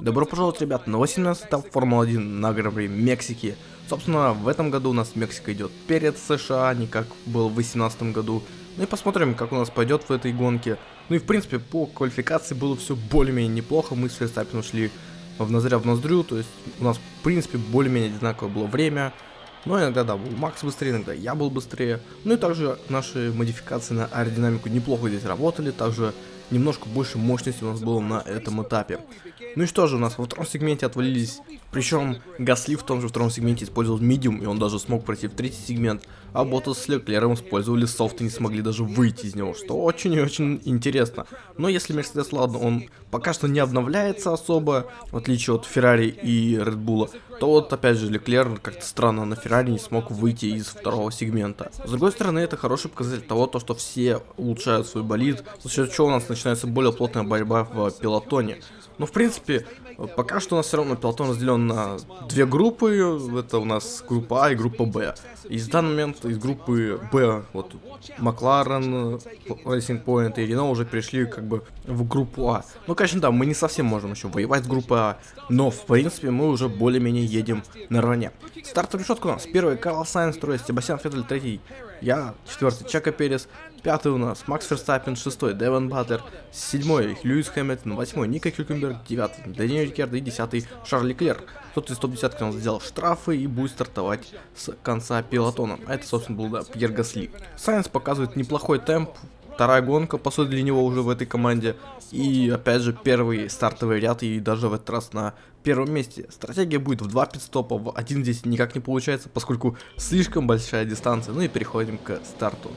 Добро пожаловать, ребят, на 18 этап Формулы-1 на Гран-при Мексики. Собственно, в этом году у нас Мексика идет перед США, не как было в 2018 году. Ну и посмотрим, как у нас пойдет в этой гонке. Ну и в принципе, по квалификации было все более-менее неплохо. Мы с Верстаппином шли в ноздря в ноздрю, то есть у нас в принципе более-менее одинаковое было время. Но иногда, да, был Макс быстрее, иногда я был быстрее. Ну и также наши модификации на аэродинамику неплохо здесь работали. Также немножко больше мощности у нас было на этом этапе. Ну и что же, у нас во втором сегменте отвалились, причем Гасли в том же втором сегменте использовал медиум, и он даже смог пройти в третий сегмент, а Ботас с Леклером использовали софт и не смогли даже выйти из него, что очень и очень интересно. Но если Мерседес, ладно, он пока что не обновляется особо, в отличие от Феррари и Редбула, то вот опять же Леклер как-то странно на Феррари не смог выйти из второго сегмента. С другой стороны, это хороший показатель того, то, что все улучшают свой болид, за счет чего у нас начинается более плотная борьба в пилотоне. Но в принципе, пока что у нас все равно пелотон разделен на две группы, это у нас группа А и группа Б. И в данный момент из группы Б, вот Макларен, Racing Point и Рено уже перешли как бы в группу А. Ну, конечно, да, мы не совсем можем еще воевать с группой А, но в принципе мы уже более-менее едем наравне. Стартовая решетка у нас. Первый Карлос Сайнс, второй Себастьян Феттель, третий я, четвертый Чеко Перес, пятый у нас Макс Ферстаппен, шестой Девон Батлер, седьмой Льюис Хэмилтон, восьмой Ника Хюлькенберг, девятый Даниэль Рикерд и десятый Шарли Клер. Тот из топ-десятки у нас взял штрафы и будет стартовать с конца пилотона. А это, собственно, был да, Пьер Гасли. Сайенс показывает неплохой темп, вторая гонка, по сути, для него уже в этой команде. И, опять же, первый стартовый ряд, и даже в этот раз на первом месте. Стратегия будет в 2 пидстопа, в здесь никак не получается, поскольку слишком большая дистанция. Ну и переходим к старту.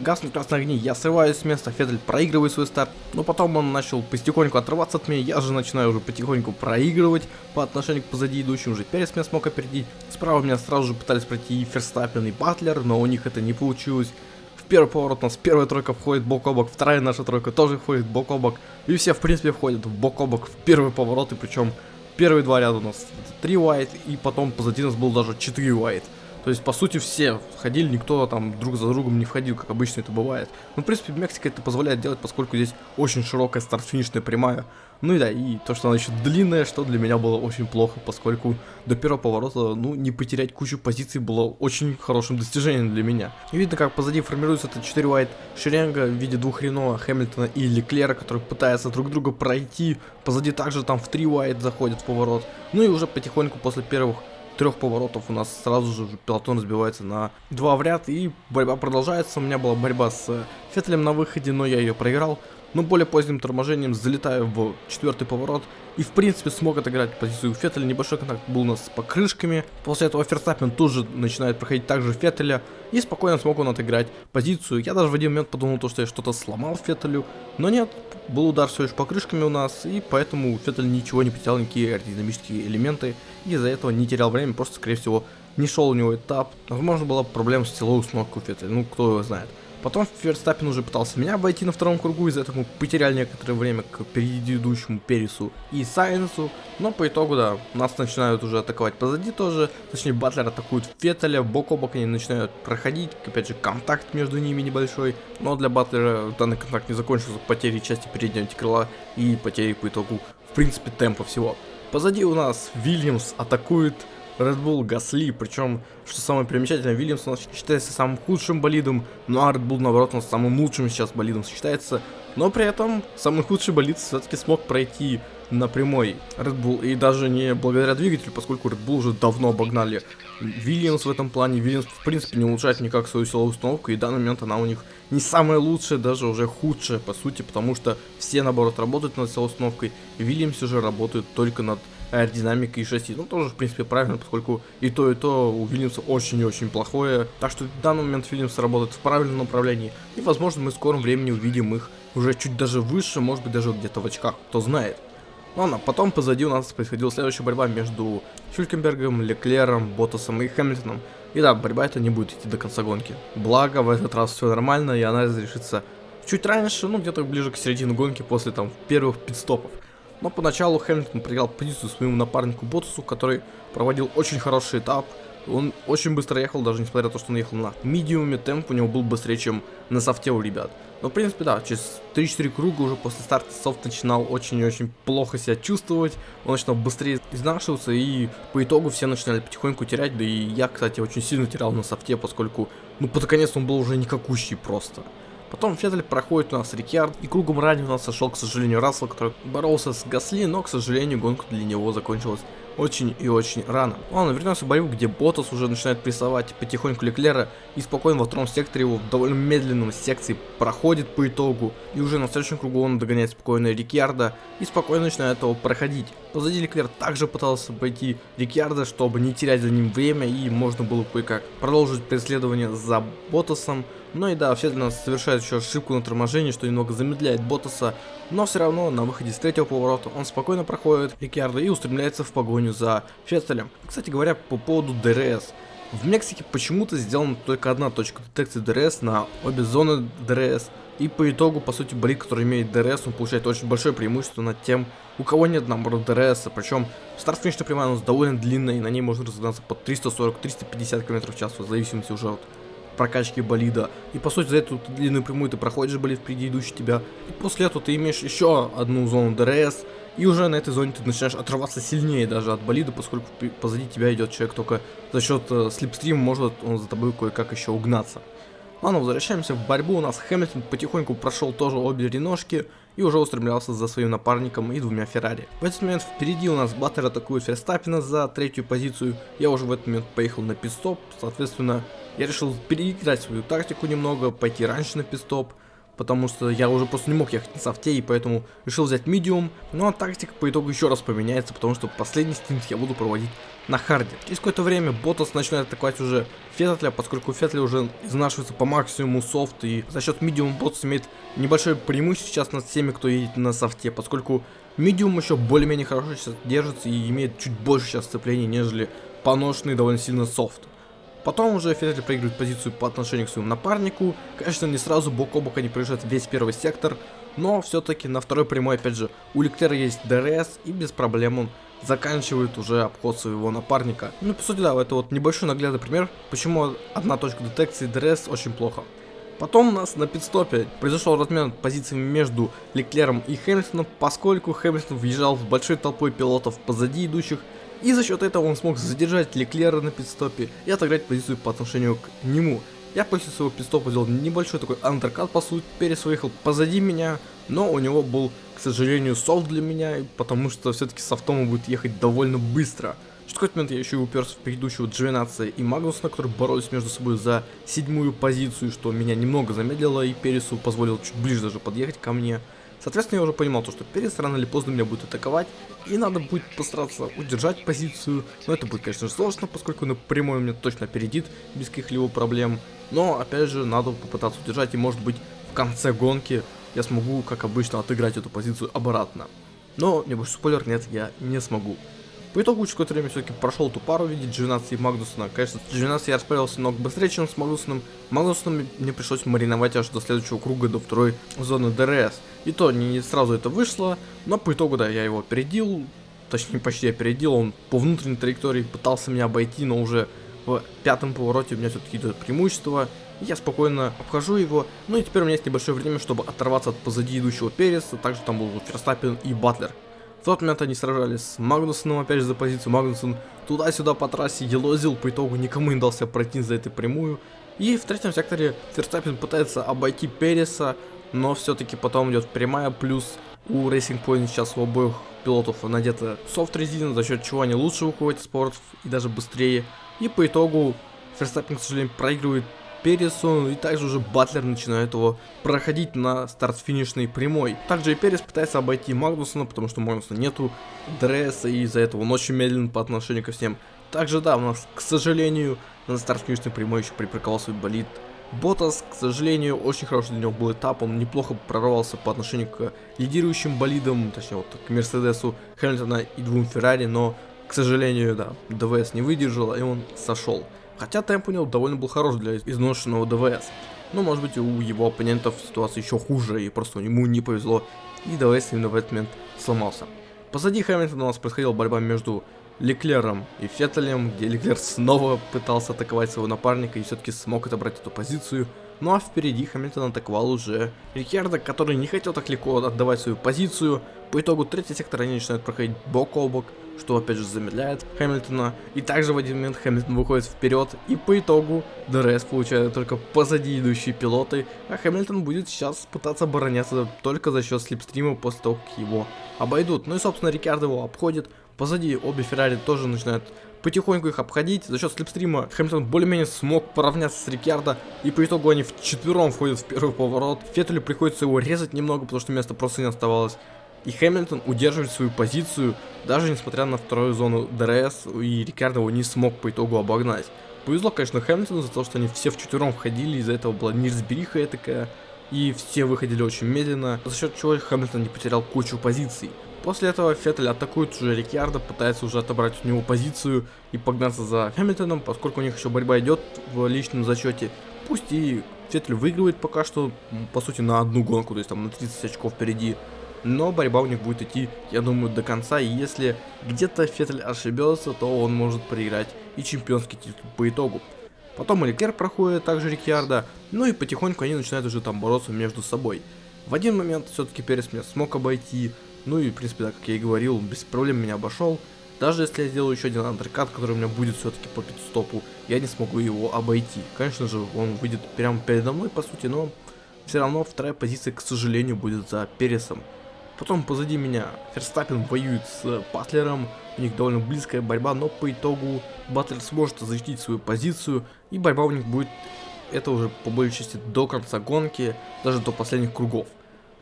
Гаснут красные огни, я срываюсь с места, Феттель проигрывает свой старт, но потом он начал потихоньку отрываться от меня, я же начинаю уже потихоньку проигрывать по отношению к позади идущим, уже Перес меня смог опередить, справа меня сразу же пытались пройти и Ферстаппин, и Батлер, но у них это не получилось. В первый поворот у нас первая тройка входит бок о бок, вторая наша тройка тоже входит бок о бок, и все в принципе входят в бок о бок в первый поворот, и причем первые два ряда у нас 3 white, и потом позади нас был даже 4 white. То есть, по сути, все ходили, никто там друг за другом не входил, как обычно это бывает. Ну, в принципе, Мексика это позволяет делать, поскольку здесь очень широкая старт-финишная прямая. Ну и да, и то, что она еще длинная, что для меня было очень плохо, поскольку до первого поворота, ну, не потерять кучу позиций было очень хорошим достижением для меня. И видно, как позади формируется это 4 вайт шеренга в виде двух Рено, Хэмилтона и Леклера, которые пытаются друг друга пройти. Позади также там в 3 вайт заходят в поворот. Ну и уже потихоньку после первых трех поворотов у нас сразу же пилотон разбивается на два в ряд, и борьба продолжается. У меня была борьба с Феттелем на выходе, но я ее проиграл но более поздним торможением залетаю в четвертый поворот и в принципе смог отыграть позицию Феттеля, небольшой контакт был у нас с покрышками, после этого Ферстаппин тоже начинает проходить также Феттеля и спокойно смог он отыграть позицию, я даже в один момент подумал, то, что я что-то сломал Феттелю, но нет, был удар все лишь покрышками у нас и поэтому Феттель ничего не потерял, никакие аэродинамические элементы и из-за этого не терял время, просто скорее всего не шел у него этап, возможно была проблема с установкой у Феттеля, ну кто его знает. Потом Ферстаппин уже пытался меня обойти на втором кругу, из-за этого мы потеряли некоторое время к предыдущему Пересу и Сайенсу. Но по итогу, да, нас начинают уже атаковать позади тоже. Точнее, Батлер атакует Феттеля, бок о бок они начинают проходить. Опять же, контакт между ними небольшой. Но для Батлера данный контакт не закончился потерей части переднего крыла и потерей по итогу, в принципе, темпа всего. Позади у нас Вильямс атакует Red Bull, Гасли, причем, что самое примечательное, Вильямс у нас считается самым худшим болидом, ну а Red Bull, наоборот, нас самым лучшим сейчас болидом считается, но при этом самый худший болид все-таки смог пройти на прямой Red Bull, и даже не благодаря двигателю, поскольку Red Bull уже давно обогнали Вильямс в этом плане, Вильямс в принципе не улучшает никак свою силовую установку, и в данный момент она у них не самая лучшая, даже уже худшая по сути, потому что все наоборот работают над силовой установкой, и Вильямс уже работают только над аэродинамика и шасси. Ну, тоже, в принципе, правильно, поскольку и то, и то у Вильямса очень и очень плохое. Так что в данный момент Вильямс работает в правильном направлении. И, возможно, мы в скором времени увидим их уже чуть даже выше, может быть, даже где-то в очках, кто знает. Ладно, потом позади у нас происходила следующая борьба между Хюлькенбергом, Леклером, Ботасом и Хэмилтоном. И да, борьба эта не будет идти до конца гонки. Благо, в этот раз все нормально, и она разрешится чуть раньше, ну где-то ближе к середине гонки, после там первых пидстопов. Но поначалу Хэмилтон проиграл позицию своему напарнику Ботсу, который проводил очень хороший этап. Он очень быстро ехал, даже несмотря на то, что он ехал на медиуме, темп у него был быстрее, чем на софте у ребят. Но, в принципе, да, через 3-4 круга уже после старта софт начинал очень-очень плохо себя чувствовать. Он начинал быстрее изнашиваться, и по итогу все начинали потихоньку терять. Да и я, кстати, очень сильно терял на софте, поскольку, ну, под конец он был уже никакущий просто. Потом Феттель проходит у нас Рикьярд, и кругом ранее у нас сошел, к сожалению, Рассел, который боролся с Гасли, но, к сожалению, гонка для него закончилась очень и очень рано. Ладно, вернемся в борьбу, где Ботас уже начинает прессовать потихоньку Леклера и спокойно во втором секторе его в довольно медленном секции проходит по итогу. И уже на следующем кругу он догоняет спокойно Рикьярда и спокойно начинает его проходить. Позади Леклер также пытался пройти Риккардо, чтобы не терять за ним время и можно было кое-как продолжить преследование за Ботасом. Но и да, все для нас совершает еще ошибку на торможении, что немного замедляет Ботаса, но все равно на выходе с третьего поворота он спокойно проходит Риккардо и устремляется в погоню за Феттелем. Кстати говоря, по поводу ДРС. В Мексике почему-то сделана только одна точка детекции ДРС на обе зоны ДРС. И по итогу, по сути, болид, который имеет ДРС, он получает очень большое преимущество над тем, у кого нет наоборот ДРС. Причем старт-финишная прямая у нас довольно длинная, и на ней можно разогнаться под 340-350 км в час, в зависимости уже от прокачки болида. И по сути за эту длинную прямую ты проходишь болид впереди идущий тебя. И после этого ты имеешь еще одну зону ДРС. И уже на этой зоне ты начинаешь отрываться сильнее даже от болида, поскольку позади тебя идет человек только за счет э, слипстрима может он за тобой кое-как еще угнаться. Ладно, возвращаемся в борьбу. У нас Хэмилтон потихоньку прошел тоже обе реношки и уже устремлялся за своим напарником и двумя Феррари. В этот момент впереди у нас Баттер атакует Ферстаппина за третью позицию. Я уже в этот момент поехал на пидстоп, соответственно, я решил переиграть свою тактику немного, пойти раньше на пидстоп, потому что я уже просто не мог ехать на софте, и поэтому решил взять медиум. Ну а тактика по итогу еще раз поменяется, потому что последний стинт я буду проводить на харде. Через какое-то время Ботас начинает атаковать уже Феттеля, поскольку Феттель уже изнашивается по максимуму софт, и за счет medium Ботас имеет небольшое преимущество сейчас над всеми, кто едет на софте, поскольку medium еще более-менее хорошо сейчас держится и имеет чуть больше сейчас сцепления, нежели поношенный довольно сильно софт. Потом уже Феттель проигрывает позицию по отношению к своему напарнику. Конечно, не сразу бок о бок они проезжают весь первый сектор, но все-таки на второй прямой, опять же, у Леклера есть ДРС, и без проблем он заканчивает уже обход своего напарника. Ну, по сути, да, это вот небольшой наглядный пример, почему одна точка детекции ДРС очень плохо. Потом у нас на пит-стопе произошел размен позициями между Леклером и Хэмилтоном, поскольку Хэмилтон въезжал с большой толпой пилотов позади идущих, и за счет этого он смог задержать Леклера на пит-стопе и отыграть позицию по отношению к нему. Я после своего пит-стопа сделал небольшой такой undercut по сути, Перес выехал позади меня, но у него был, к сожалению, софт для меня, потому что все-таки софтом он будет ехать довольно быстро. В какой-то момент я еще и уперся в предыдущего Джовинация и Магнусона, которые боролись между собой за седьмую позицию, что меня немного замедлило и Пересу позволил чуть ближе даже подъехать ко мне. Соответственно, я уже понимал, то, что Перес рано или поздно меня будет атаковать, и надо будет постараться удержать позицию. Но это будет, конечно сложно, поскольку на прямой меня точно опередит без каких-либо проблем. Но, опять же, надо попытаться удержать, и может быть в конце гонки я смогу, как обычно, отыграть эту позицию обратно. Но, небольшой спойлер, нет, я не смогу. По итогу, через какое-то время все-таки прошел эту пару в виде G12 и Магнусона. Конечно, с G12 я расправился много быстрее, чем с Магнусоном. Магнусоном мне пришлось мариновать аж до следующего круга, до второй зоны ДРС. И то не сразу это вышло, но по итогу, да, я его опередил. Точнее, почти опередил. Он по внутренней траектории пытался меня обойти, но уже в пятом повороте у меня все-таки идет преимущество. Я спокойно обхожу его. Ну и теперь у меня есть небольшое время, чтобы оторваться от позади идущего Переса. Также там был Ферстаппин и Батлер. Тот момент они сражались с Магнусоном опять же за позицию. Магнусон туда-сюда по трассе елозил, по итогу никому не дался пройти за этой прямую. И в третьем секторе Ферстаппин пытается обойти Переса, но все-таки потом идет прямая, плюс у Racing Point сейчас у обоих пилотов надета софт резина, за счет чего они лучше выходят из поворотов и даже быстрее. И по итогу Ферстаппин, к сожалению, проигрывает Пересу, и также уже Батлер начинает его проходить на старт-финишной прямой. Также и Перес пытается обойти Магнусона, потому что Магнусона нету дресса, и из-за этого он очень медленно по отношению ко всем. Также да, у нас, к сожалению, на старт-финишной прямой еще припарковал свой болит Ботас, к сожалению, очень хороший для него был этап, он неплохо прорвался по отношению к лидирующим болидам, точнее вот к Мерседесу, Хэмилтона и двум Феррари, но, к сожалению, да, ДВС не выдержал, и он сошел. Хотя темп у него довольно был хорош для изношенного ДВС. Но может быть у его оппонентов ситуация еще хуже, и просто ему не повезло, и ДВС именно в этот момент сломался. Позади Хэмилтона у нас происходила борьба между Леклером и Феттелем, где Леклер снова пытался атаковать своего напарника и все-таки смог отобрать эту позицию. Ну а впереди Хамилтон атаковал уже Рикьярдо, который не хотел так легко отдавать свою позицию. По итогу третий сектор они начинают проходить бок о бок, что опять же замедляет Хэмилтона. И также в один момент Хэмилтон выходит вперед, и по итогу ДРС получает только позади идущие пилоты, а Хэмилтон будет сейчас пытаться обороняться только за счет слипстрима после того, как его обойдут. Ну и собственно Рикардо его обходит, позади обе Феррари тоже начинают потихоньку их обходить. За счет слипстрима Хэмилтон более-менее смог поравняться с Рикардо. И по итогу они вчетвером входят в первый поворот. Феттелю приходится его резать немного, потому что места просто не оставалось. И Хэмилтон удерживает свою позицию, даже несмотря на вторую зону ДРС, и Рикардо его не смог по итогу обогнать. Повезло, конечно, Хэмилтону за то, что они все вчетвером входили, из-за этого была неразбериха такая, и все выходили очень медленно, за счет чего Хэмилтон не потерял кучу позиций. После этого Феттель атакует уже Рикардо, пытается уже отобрать у него позицию и погнаться за Хэмилтоном, поскольку у них еще борьба идет в личном зачете. Пусть и Феттель выигрывает пока что, по сути, на одну гонку, то есть там на 30 очков впереди но борьба у них будет идти, я думаю, до конца, и если где-то Феттель ошибется, то он может проиграть и чемпионский титул по итогу. Потом Леклер проходит, также Рикьярда, ну и потихоньку они начинают уже там бороться между собой. В один момент все-таки Перес меня смог обойти, ну и в принципе, да, как я и говорил, без проблем меня обошел. Даже если я сделаю еще один андеркат, который у меня будет все-таки по пидстопу, я не смогу его обойти. Конечно же, он выйдет прямо передо мной, по сути, но все равно вторая позиция, к сожалению, будет за Пересом. Потом позади меня Ферстаппин воюет с Батлером, у них довольно близкая борьба, но по итогу Батлер сможет защитить свою позицию, и борьба у них будет, это уже по большей части до конца гонки, даже до последних кругов.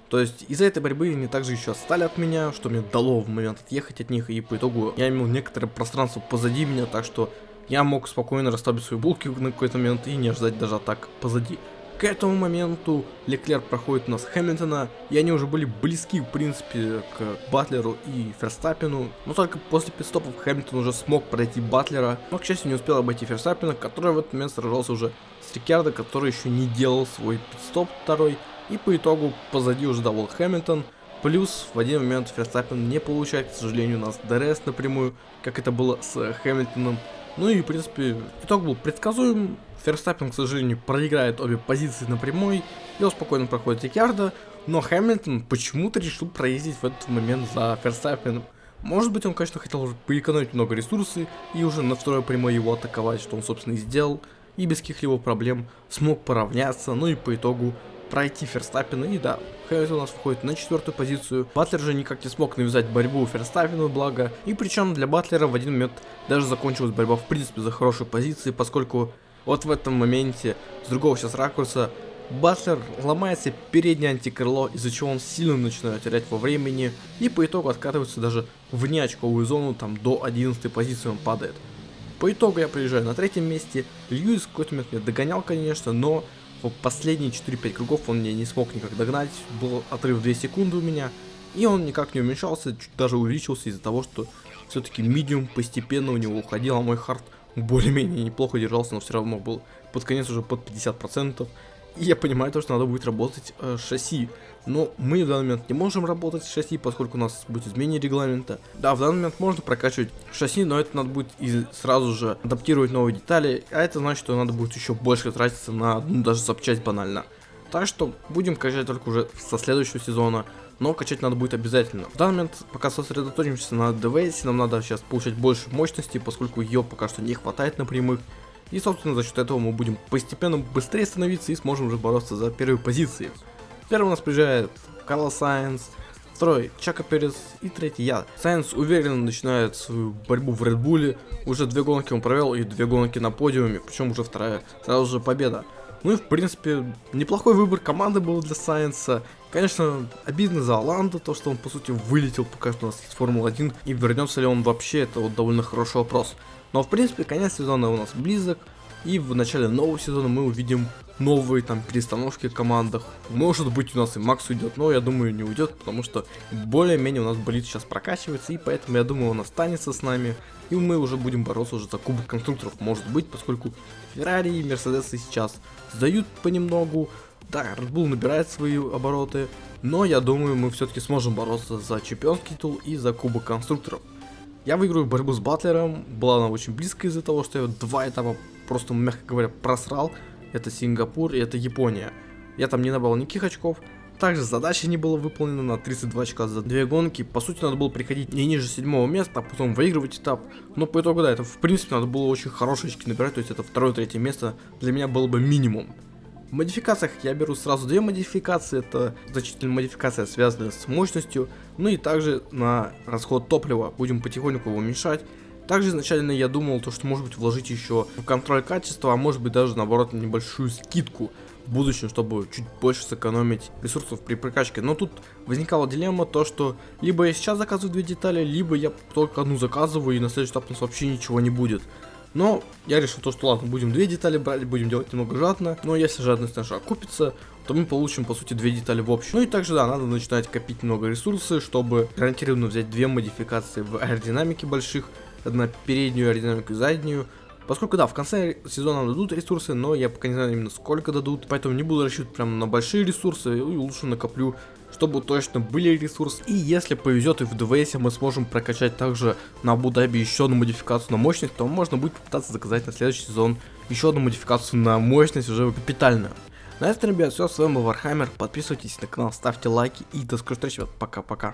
То есть из-за этой борьбы они также еще отстали от меня, что мне дало в момент отъехать от них, и по итогу я имел некоторое пространство позади меня, так что я мог спокойно расставить свои булки на какой-то момент и не ждать даже атак позади. К этому моменту Леклер проходит у нас Хэмилтона, и они уже были близки, в принципе, к Батлеру и Ферстаппину, но только после пидстопов Хэмилтон уже смог пройти Батлера, но, к счастью, не успел обойти Ферстаппина, который в этот момент сражался уже с Рикардо, который еще не делал свой пидстоп второй, и по итогу позади уже давал Хэмилтон, Плюс в один момент Ферстаппин не получает, к сожалению, у нас ДРС на прямую, как это было с Хэмилтоном. Ну и, в принципе, итог был предсказуем. Ферстаппин, к сожалению, проиграет обе позиции на прямой, и он спокойно проходит Рикардо, но Хэмилтон почему-то решил проездить в этот момент за Ферстаппином. Может быть, он, конечно, хотел поэкономить много ресурсов и уже на второй прямой его атаковать, что он, собственно, и сделал, и без каких-либо проблем смог поравняться, ну и по итогу пройти Ферстаппина, и да, Хэмилтон у нас входит на четвертую позицию. Батлер же никак не смог навязать борьбу Ферстаппину, благо, и причем для Батлера в один момент даже закончилась борьба в принципе за хорошие позиции, поскольку вот в этом моменте, с другого сейчас ракурса, Батлер ломается переднее антикрыло, из-за чего он сильно начинает терять во времени, и по итогу откатывается даже в неочковую зону, там до 11 позиции он падает. По итогу я приезжаю на третьем месте, Льюис в какой-то момент меня догонял, конечно, но последние 4-5 кругов он мне не смог никак догнать, был отрыв 2 секунды у меня, и он никак не уменьшался, чуть даже увеличился из-за того, что все-таки медиум постепенно у него уходил, а мой хард более-менее неплохо держался, но все равно был под конец уже под 50%. И я понимаю то, что надо будет работать э, шасси. Но мы в данный момент не можем работать с шасси, поскольку у нас будет изменение регламента. Да, в данный момент можно прокачивать шасси, но это надо будет и сразу же адаптировать новые детали. А это значит, что надо будет еще больше тратиться на ну, даже запчасть банально. Так что будем качать только уже со следующего сезона но качать надо будет обязательно. В данный момент пока сосредоточимся на ДВС, нам надо сейчас получать больше мощности, поскольку ее пока что не хватает на прямых. И собственно за счет этого мы будем постепенно быстрее становиться и сможем уже бороться за первые позиции. Первый у нас приезжает Карл Сайенс, второй Чака Перес и третий я. Сайенс уверенно начинает свою борьбу в Редбуле, уже две гонки он провел и две гонки на подиуме, причем уже вторая сразу же победа. Ну и в принципе неплохой выбор команды был для Сайенса. Конечно, обидно за Оланда, то, что он, по сути, вылетел пока что у нас из Формулы-1, и вернется ли он вообще, это вот довольно хороший вопрос. Но, в принципе, конец сезона у нас близок, и в начале нового сезона мы увидим новые там перестановки в командах. Может быть у нас и Макс уйдет, но я думаю не уйдет, потому что более-менее у нас болит сейчас прокачивается, и поэтому я думаю он останется с нами. И мы уже будем бороться уже за кубок конструкторов, может быть, поскольку Феррари и Мерседесы сейчас сдают понемногу, да, Red Bull набирает свои обороты, но я думаю, мы все-таки сможем бороться за чемпионский титул и за кубок конструкторов. Я выиграю борьбу с Батлером, была она очень близко из-за того, что я два этапа просто, мягко говоря, просрал. Это Сингапур и это Япония. Я там не набрал никаких очков, также задача не была выполнена на 32 очка за две гонки. По сути, надо было приходить не ниже седьмого места, а потом выигрывать этап. Но по итогу, да, это в принципе надо было очень хорошие очки набирать, то есть это второе-третье место для меня было бы минимум. В модификациях я беру сразу две модификации, это значительная модификация, связанная с мощностью, ну и также на расход топлива, будем потихоньку его уменьшать. Также изначально я думал, то, что может быть вложить еще в контроль качества, а может быть даже наоборот небольшую скидку в будущем, чтобы чуть больше сэкономить ресурсов при прокачке. Но тут возникала дилемма то, что либо я сейчас заказываю две детали, либо я только одну заказываю и на следующий этап у нас вообще ничего не будет. Но я решил то, что ладно, будем две детали брать, будем делать немного жадно. Но если жадность наша окупится, то мы получим по сути две детали в общем. Ну и также да, надо начинать копить много ресурсов, чтобы гарантированно взять две модификации в аэродинамике больших на переднюю аэродинамику и заднюю. Поскольку, да, в конце сезона дадут ресурсы, но я пока не знаю именно сколько дадут, поэтому не буду рассчитывать прям на большие ресурсы и лучше накоплю, чтобы точно были ресурсы. И если повезет и в ДВС мы сможем прокачать также на Абу-Даби еще одну модификацию на мощность, то можно будет попытаться заказать на следующий сезон еще одну модификацию на мощность уже капитальную. На этом, ребят, все, с вами был Вархаммер, подписывайтесь на канал, ставьте лайки и до скорых встреч, пока-пока.